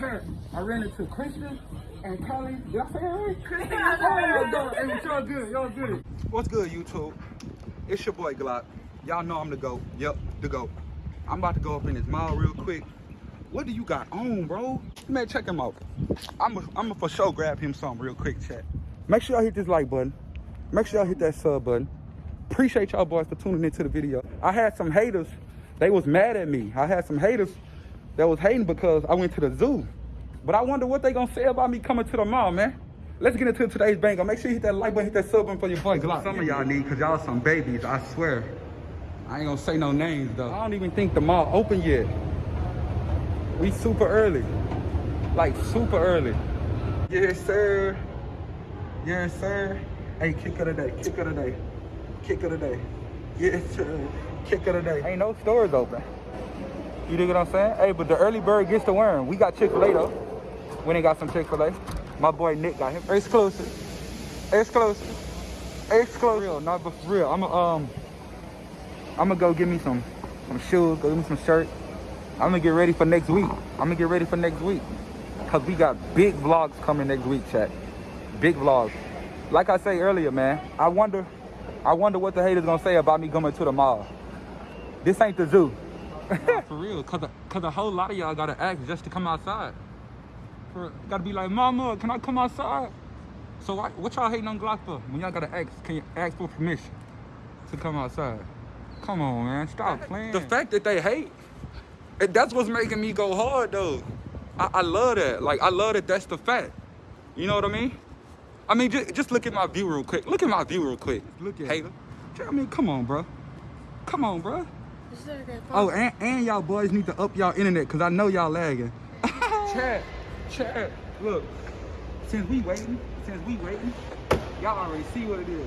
Chat, I ran into Christian and Kelly. Did I say that right? Christian. Oh, dog. Hey, y'all good. Y'all good. What's good, YouTube? It's your boy Glock. Y'all know I'm the GOAT. Yep, the GOAT. I'm about to go up in his mouth real quick. What do you got on, bro? Man, check him out. I'm a, I'm a for sure grab him something real quick, chat. Make sure y'all hit this like button. Make sure y'all hit that sub button. Appreciate y'all boys for tuning into the video. I had some haters. They was mad at me. I had some haters that was hating because I went to the zoo. But I wonder what they gonna say about me coming to the mall, man. Let's get into today's banger. Make sure you hit that like button, hit that sub button for your boy Glock. Some of y'all need, cause y'all some babies, I swear. I ain't gonna say no names though. I don't even think the mall open yet. We super early. Like super early. Yes, sir. Yes, sir. Hey, kick of the day, kick of the day. Kick of the day. Yes, sir. Kick of the day. Ain't no stores open. You dig what I'm saying? Hey, but the early bird gets the worm. We got Chick-fil-A though. We ain't got some Chick-fil-A. My boy Nick got him. Exclusive. Exclusive. Exclusive. Real, not but for real. I'm going um I'm gonna go get me some some shoes, go get me some shirt. I'm gonna get ready for next week. I'm gonna get ready for next week. Cause we got big vlogs coming next week, chat. Big vlogs. Like I say earlier, man, I wonder I wonder what the haters gonna say about me coming to the mall. This ain't the zoo. Nah, for real, cause a, cause a whole lot of y'all gotta ask just to come outside. For, gotta be like, mama, can I come outside? So why, what y'all hating on Glock for? When y'all gotta ask, can you ask for permission to come outside? Come on, man, stop playing. The fact that they hate, that's what's making me go hard though. I, I love that. Like, I love that that's the fact. You know what I mean? I mean, just, just look at my view real quick. Look at my view real quick. Look at Hater. I mean, come on, bro. Come on, bro. Oh, and, and y'all boys need to up y'all internet because I know y'all lagging. Chat, chat, look. Since we waiting, since we waiting, y'all already see what it is.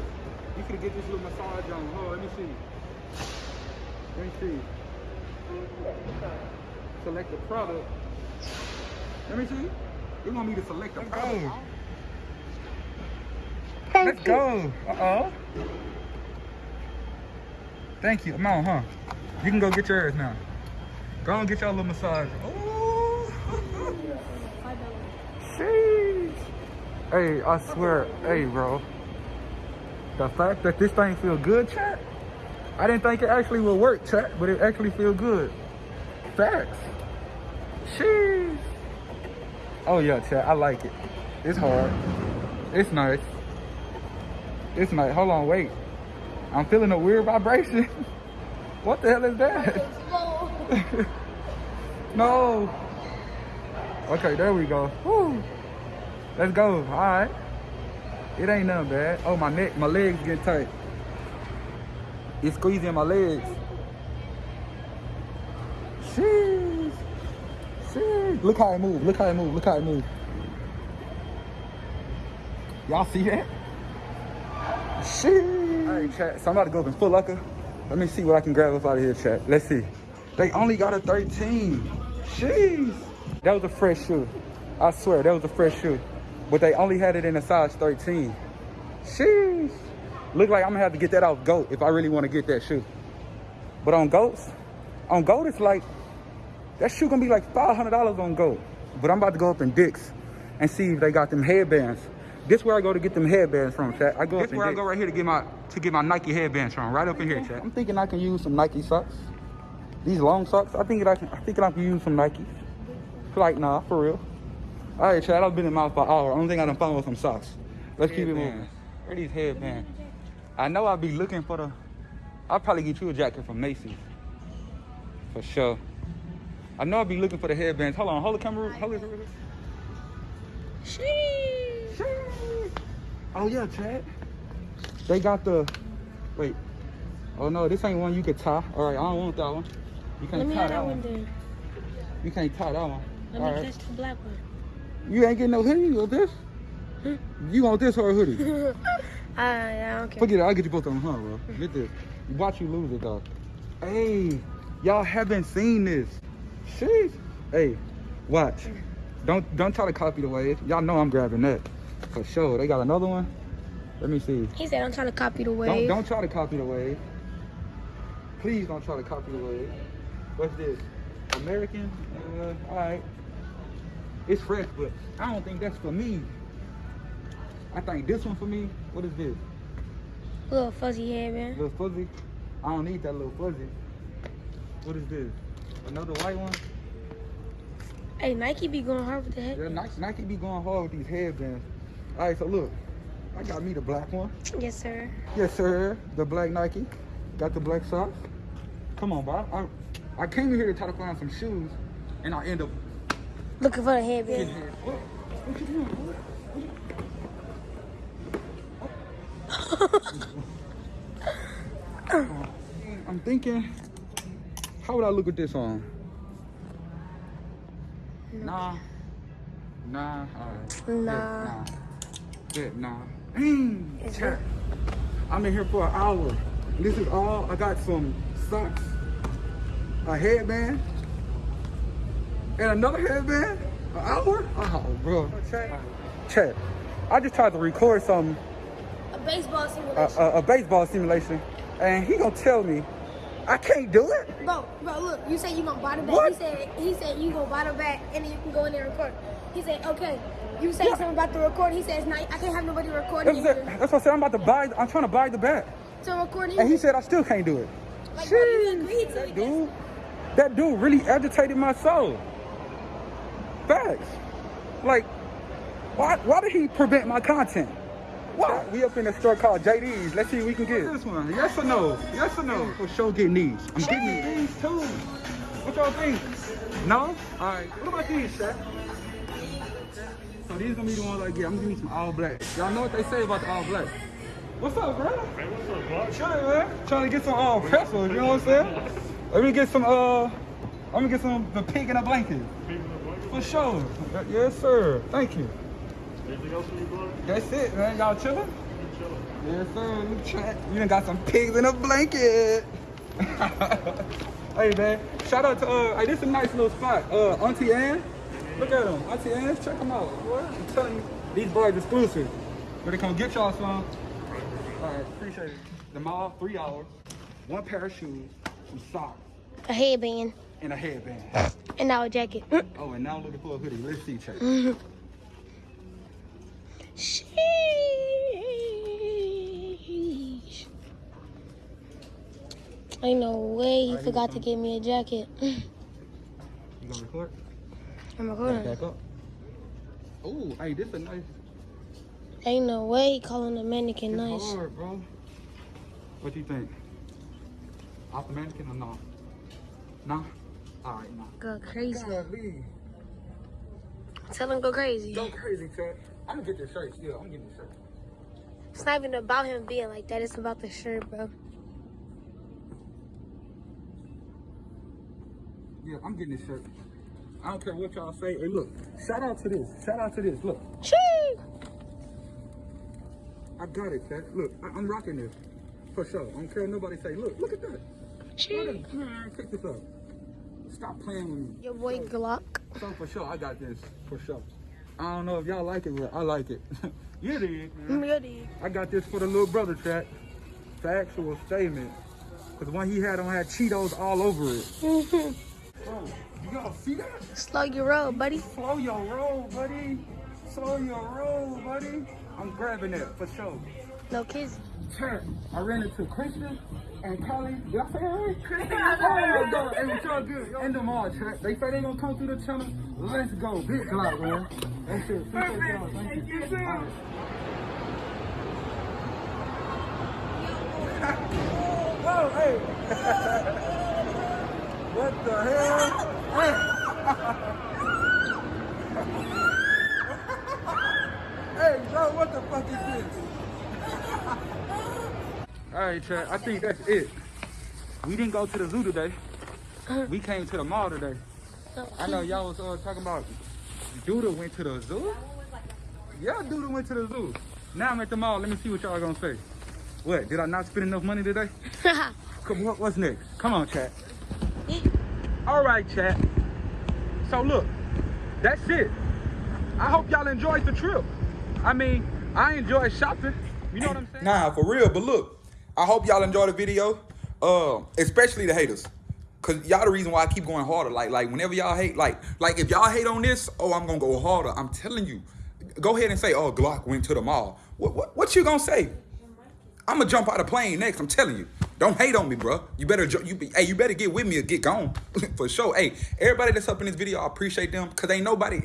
You could get this little massage on. Hold on, let me see. Let me see. Select the product. Let me see. You want me to select the product? Let's go. Uh-oh. Thank you. Come on, huh? You can go get yours now. Go and get your little massage. Oh. Hey, I swear. Hey, bro. The fact that this thing feel good, chat. I didn't think it actually would work, chat, but it actually feel good. Facts. Sheesh. Oh, yeah, chat. I like it. It's hard. It's nice. It's nice. Hold on, wait. I'm feeling a weird vibration. what the hell is that? no. Okay, there we go. Woo. Let's go. All right. It ain't nothing bad. Oh, my neck, my legs getting tight. It's squeezing my legs. Sheesh. Sheesh. Look how it move. Look how it move. Look how it move. Y'all see that? Sheesh. All right, chat. So I'm about to go up in Foot Locker. Let me see what I can grab up out of here, chat. Let's see. They only got a 13. Sheesh. That was a fresh shoe. I swear, that was a fresh shoe. But they only had it in a size 13. Sheesh. Look like I'm gonna have to get that off GOAT if I really wanna get that shoe. But on GOATs, on GOAT it's like, that shoe gonna be like $500 on GOAT. But I'm about to go up in Dick's and see if they got them headbands. This where I go to get them headbands from, chat. I go this where I go right here to get my to get my Nike headbands from, right up in here, chat. I'm thinking I can use some Nike socks. These long socks. I think I can. I think I can use some Nike. Like nah, for real. All right, Chad. I've been in mouth for an hour. Only thing I done found was some socks. Let's keep it moving. Where these headbands? I know I'll be looking for the. I'll probably get you a jacket from Macy's. For sure. I know I'll be looking for the headbands. Hold on, hold the camera. Hold it. Sheesh. Oh yeah, Chad. They got the. Wait. Oh no, this ain't one you can tie. All right, I don't want that one. You can't Let me tie have that one. one then. You can't tie that one. Let All me right. catch the black one. You ain't getting no hoodie. You want this? You want this or a hoodie? uh, yeah, I don't care. Forget it. I'll get you both them, huh, bro? Get this. Watch you lose it, though. Hey, y'all haven't seen this. Sheesh. Hey, watch. Don't don't try to copy the wave. Y'all know I'm grabbing that. For sure. They got another one. Let me see. He said I'm trying to copy the Don't wave. don't try to copy the wave. Please don't try to copy the wave. What's this? American? Uh, all right. It's fresh, but I don't think that's for me. I think this one for me. What is this? Little fuzzy headband. Little fuzzy? I don't need that little fuzzy. What is this? Another white one? Hey, Nike be going hard with the head. Yeah, Nike, Nike be going hard with these headbands. All right, so look, I got me the black one. Yes, sir. Yes, sir. The black Nike. Got the black socks. Come on, Bob. I, I came here to try to find some shoes, and I end up Looking for the headband. What? What you doing? What? I'm thinking, how would I look with this on? Nah. Nah. Alright. Nah. Nah. Nah. Mm, Dang. I'm in here for an hour. This is all. I got some socks, a headband, and another headband. An hour? Oh, bro. Chat. Chat. I just tried to record some A baseball simulation. a, a baseball simulation, and he gonna tell me I can't do it. Bro, bro, look, you said you gonna buy the bat. What? He said he said you gonna buy the bat and then you can go in there and record. He said, okay. You said Yeah. something about the record. He says, nah, I can't have nobody recording That's, you. what- that's what I said. I'm about to buy. I'm trying to buy the bat, So recording and he said I still can't do it. Like, bro, you Sheesh, agreed to that it. dude, that dude really agitated my soul. Facts. Like, why? Why did he prevent my content? Why? We up in a store called JD's. Let's see what we can get. This one, yes or no? Yes or no? For sure, getting these. I'm getting these too. What y'all think? No? All right. What about these, Shaq? So these gonna be the ones I get. I'm gonna some all black. Y'all know what they say about the all black. What's up, bro? Hey, what's up, Bob? Chilling, man. Trying to get some all uh, pretzels, you know what I'm saying? Let me get some, uh, I'm gonna get some, the pig in a blanket. People in the blanket? For sure. Yes, sir. Thank you. Anything else for you, bro? That's it, man. Y'all chilling? You chilling. Yes, sir. Look, chat. You done got some pigs in a blanket. hey, man. Shout out to, uh, hey, this is a nice little spot. Uh, Auntie Anne. Look at them. I see Ann, check them out. What? I'm telling you, these boys exclusive. But they come get y'all some. All right, appreciate it. The mall, three hours. One pair of shoes, some socks, A headband and a headband. and now a jacket. Oh, and now I'm looking for a hoodie. Let's see, check. Sheesh. Ain't no way he Alright, forgot to get me a jacket. You gonna record? I'm recording. Back up. Oh, hey, this a nice. Ain't no way calling the mannequin It's nice. hard, bro. What do you think? Off the mannequin or no? Nah? Alright, nah. Go crazy. Golly. Tell him go crazy. Go crazy, Chad. I'm gonna get this shirt still. I'm getting this shirt. It's not even about him being like that. It's about the shirt, bro. Yeah, I'm getting this shirt. I don't care what y'all say. Hey, look. Shout out to this. Shout out to this. Look. Shee. I got it, Chad. Look, I, I'm rocking this. For sure. I don't care what nobody say. Look, look at that. At Man, pick this up. Stop playing with me. Your boy Glock. So for sure, I got this. For sure. I don't know if y'all like it, but I like it. you did, man. Really? I got this for the little brother track. Factual statement. Cause the one he had on had Cheetos all over it. Bro, you gotta see that? Slow your roll, buddy. Slow your roll, buddy. Slow your roll, buddy. I'm grabbing that for sure. No kids. Chat, I ran into Christian and Kelly. Did I say that right? Christian. Oh, dog. Hey, what y'all good? In the mall, chat. They say they gonna come through the channel. Let's go. Big Glock, man. That's it. Appreciate y'all. Thank you. All right. Oh, hey. What the hell? Hey. hey, bro, what the fuck is this? All right, Chad, I think that's it. We didn't go to the zoo today. We came to the mall today. I know y'all was uh, talking about Duda went to the zoo. Yeah, Duda went to the zoo. Now I'm at the mall. Let me see what y'all gonna say. What? Did I not spend enough money today? Come, what, what's next? Come on, chat. All right, chat. So look, that's it. I hope y'all enjoyed the trip. I mean, I enjoyed shopping. You know what I'm saying? Nah, for real. But look, I hope y'all enjoyed the video. Uh, especially the haters. Cause y'all the reason why I keep going harder. Like, like whenever y'all hate, like, like if y'all hate on this, oh, I'm gonna go harder. I'm telling you. Go ahead and say, oh, Glock went to the mall. What, what, what you gonna say? I'm gonna jump out of plane next. I'm telling you. Don't hate on me, bro. You better, you be, hey, you better get with me or get gone for sure. Hey, everybody that's up in this video, I appreciate them because ain't nobody.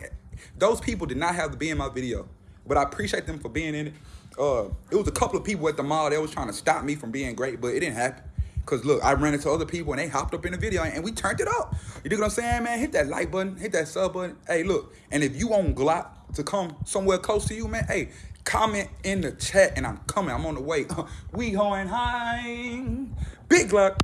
Those people did not have to be in my video, but I appreciate them for being in it. Uh, it was a couple of people at the mall that was trying to stop me from being great, but it didn't happen. Cause look, I ran into other people and they hopped up in the video and we turned it up. You dig what I'm saying, man? Hit that like button, hit that sub button. Hey, look, and if you want Glock to come somewhere close to you, man, hey, comment in the chat and I'm coming. I'm on the way. we going high. Big Glock.